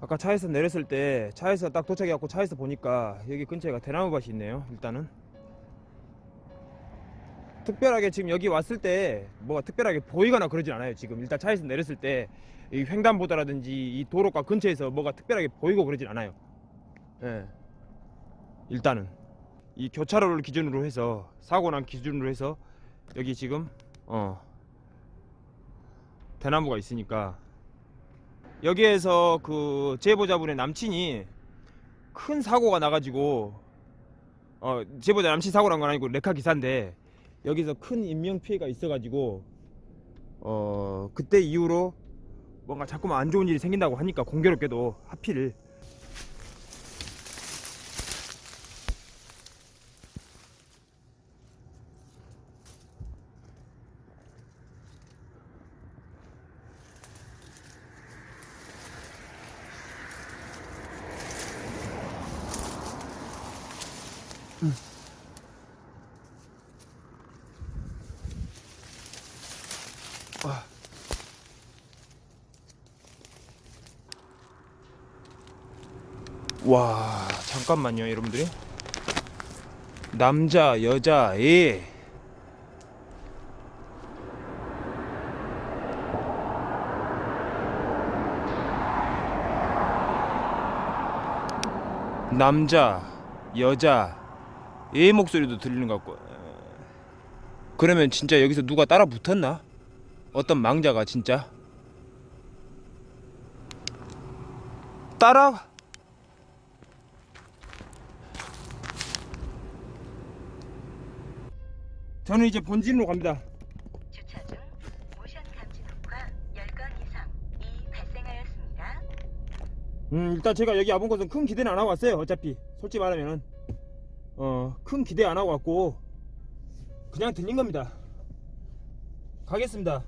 아까 차에서 내렸을 때 차에서 딱 도착해갖고 차에서 보니까 여기 근처에가 대나무밭이 있네요 일단은. 특별하게 지금 여기 왔을 때 뭐가 특별하게 보이거나 그러진 않아요 지금. 일단 차에서 내렸을 때 이 횡단보도라든지 이 도로가 근처에서 뭐가 특별하게 보이고 그러진 않아요. 예. 일단은. 이 교차로를 기준으로 해서 사고 난 기준으로 해서 여기 지금 어 대나무가 있으니까 여기에서 그 제보자분의 남친이 큰 사고가 나가지고 어 제보자 남친 사고 난건 아니고 레카 기사인데 여기서 큰 인명 피해가 있어가지고 어 그때 이후로 뭔가 자꾸만 안 좋은 일이 생긴다고 하니까 공교롭게도 하필 와 잠깐만요 여러분들이. 남자 여자 애 남자 여자 애 목소리도 들리는 것 같고 그러면 진짜 여기서 누가 따라 붙었나? 어떤 망자가 진짜 따라 저는 이제 본진으로 갑니다. 주차 중 모션 감지 녹화 10건 이상이 발생하였습니다. 음, 일단 제가 여기 와본 것은 큰 기대는 안 하고 왔어요. 어차피 솔직히 말하면은 어, 큰 기대 안 하고 왔고 그냥 들린 겁니다. 가겠습니다.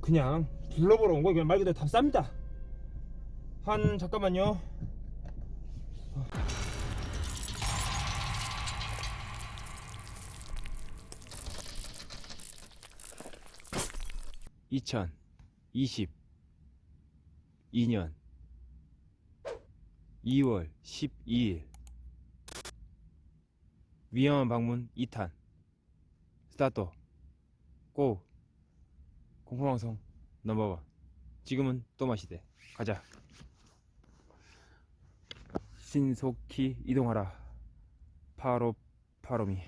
그냥 둘러보러 온 거 그냥 말 그대로 답답합니다. 한 잠깐만요. 2022년 2월 12일 위험한 방문 2탄. 스타트 고. 공포방송 넘버원. 지금은 또 마시대. 가자. 신속히 이동하라. 파로 파로미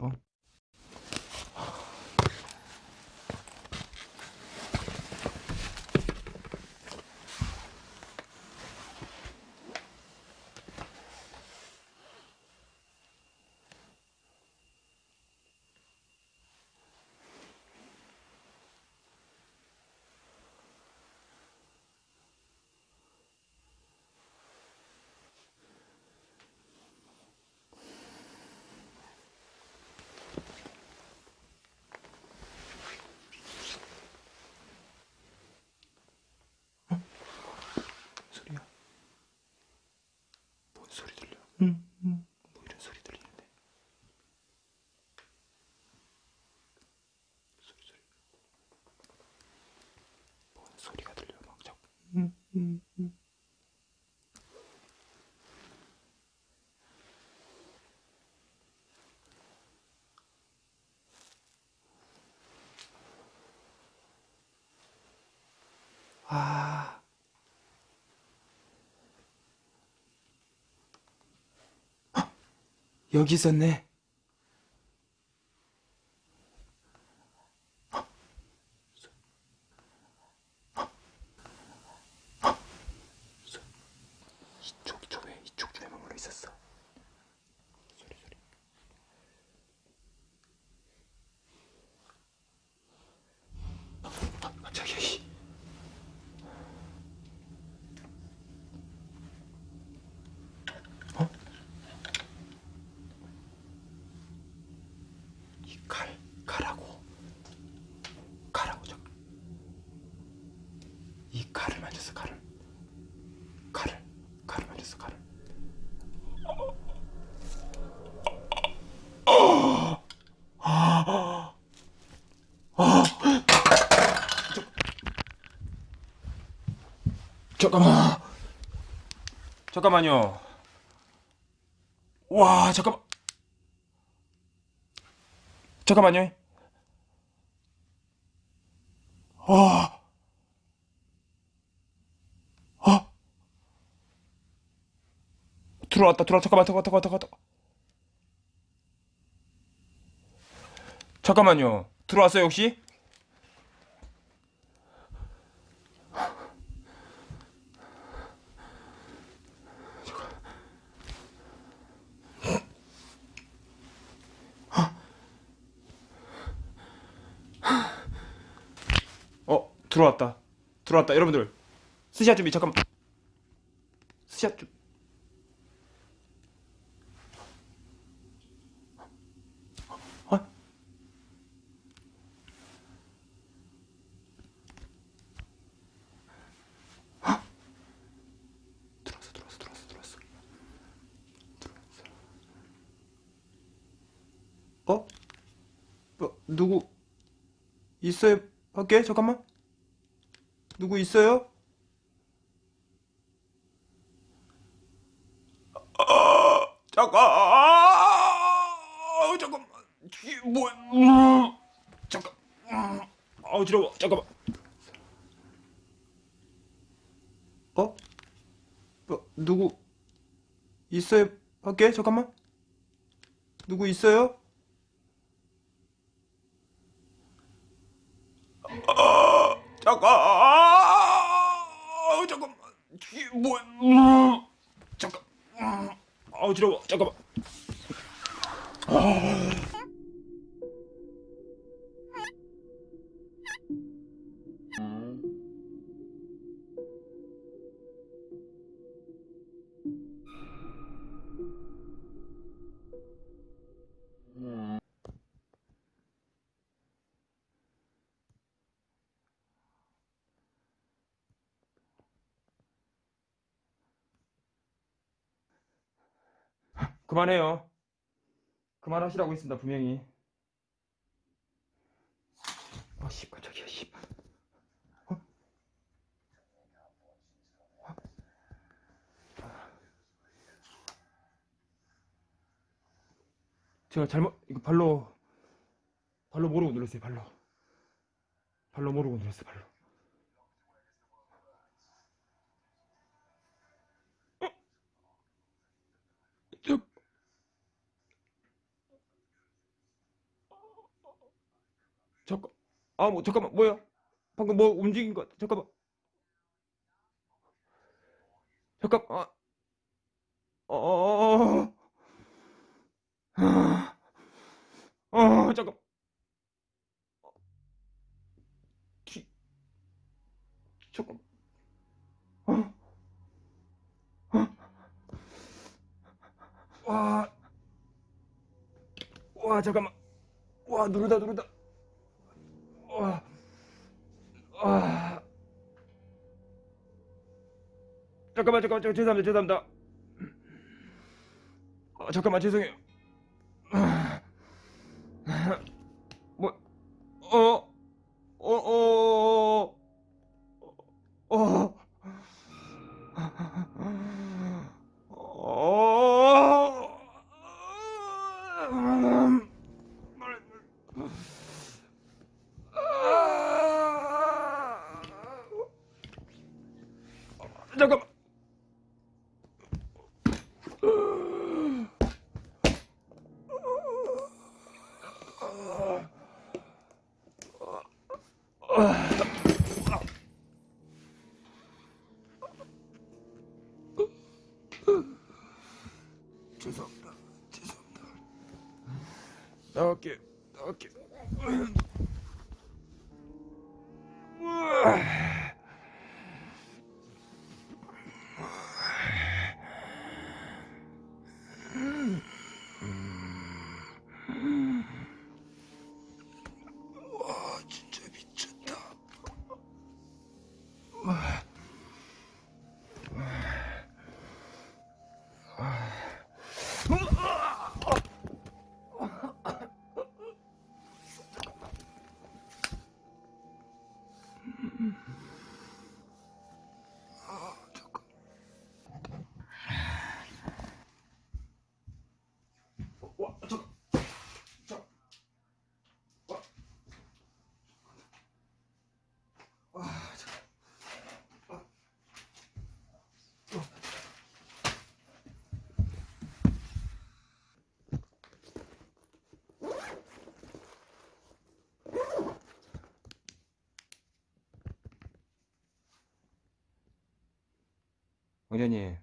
Oh. 응. 아 여기 있었네. 이 칼, 가라고. 가라고, 저. 이 칼을 만졌어, 칼을. 칼을, 칼을 만졌어, 칼을. 잠깐만. 잠깐만요. 와, 잠깐만. 잠깐만요. 아. 아. 들어왔다, 들어왔다. 잠깐만, 잠깐만, 잠깐만, 잠깐만. 잠깐만요. 들어왔어요, 혹시? 어, 들어왔다. 들어왔다. 여러분들. 스샷 준비, 잠깐만. 스샷 좀. 어? 어? 어? 뭐, 누구 있어요? 밖에? 잠깐만. 누구 있어요? 아, 잠깐. 아, 잠깐만. 뭐? 음, 잠깐. 음, 아, 어지러워. 잠깐만. 어? 뭐, 누구 있어요? 밖에? 잠깐만. 누구 있어요? 잠깐. 아, 잠깐만. 이게 뭐? 음, 잠깐. 음, 아, 어지러워. 잠깐만. 그만해요. 그만하시라고 했습니다, 분명히. 아, 씨, 깜짝이야, 씨. 어? 어? 제가 잘못, 이거 발로, 발로 모르고 눌렀어요, 발로. 발로 모르고 눌렀어요, 발로. 아, 뭐, 잠깐만, 뭐야? 방금 뭐 움직인 것. 잠깐만. 잠깐, 아, 어, 어, 어, 어, 어, 잠깐. 뒤, 잠깐. 어, 어, 와, 와, 잠깐만. 와, 누르다, 누르다. 잠깐만, 잠깐만, 잠깐, 죄송합니다, 죄송합니다. 아, 잠깐만, 죄송해요. 아, 뭐, 어, 어, 어, 어, 어, 어, 죄 왕자님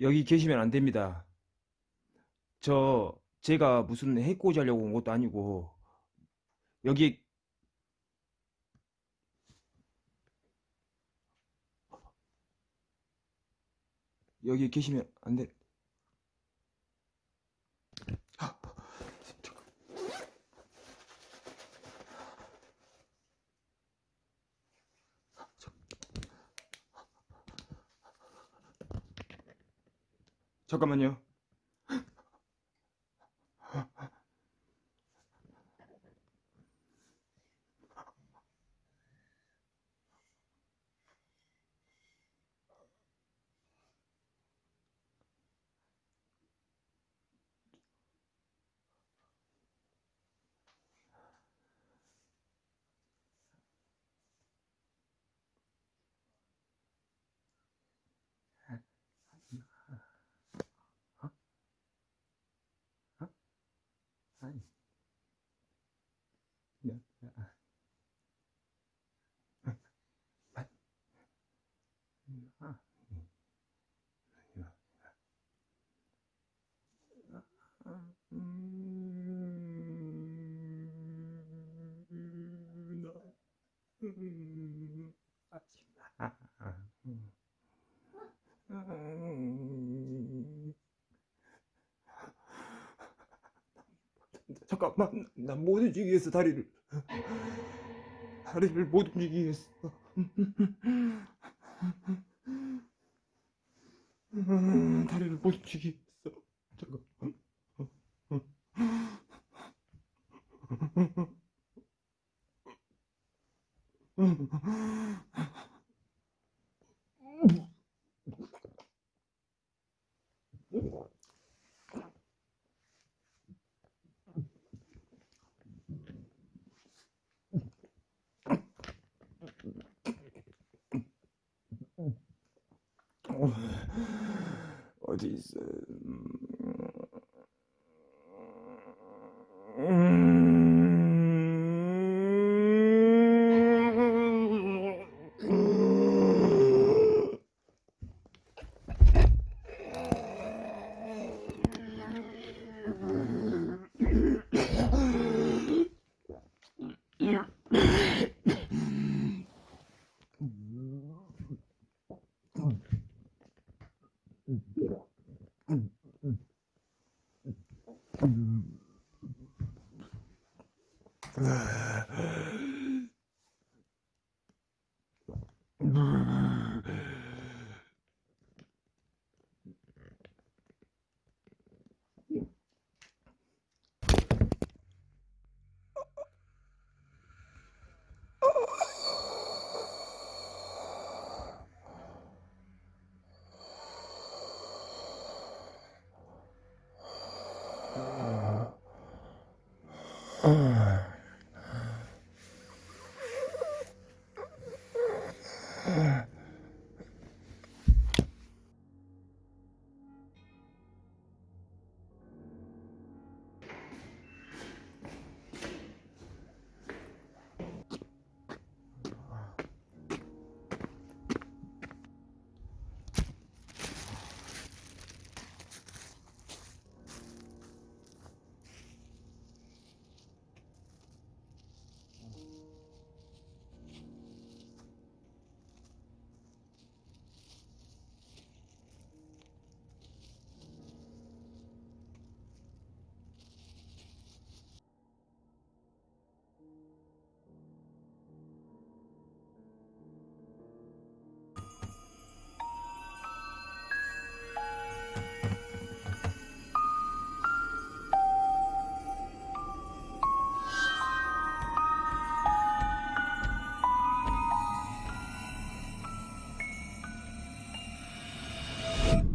여기 계시면 안 됩니다. 저 제가 무슨 해코지 하려고 온 것도 아니고 여기 여기 계시면 안 돼. 잠깐만요. 아니. 야, 야. 아. 아. 야. 아, 음, 나, 음, 아, 아, 아, 음. 음. 잠깐만, 난못 움직이겠어, 다리를. 다리를 못 움직이겠어. 음, 다리를 못 움직이겠어. 잠깐만. 어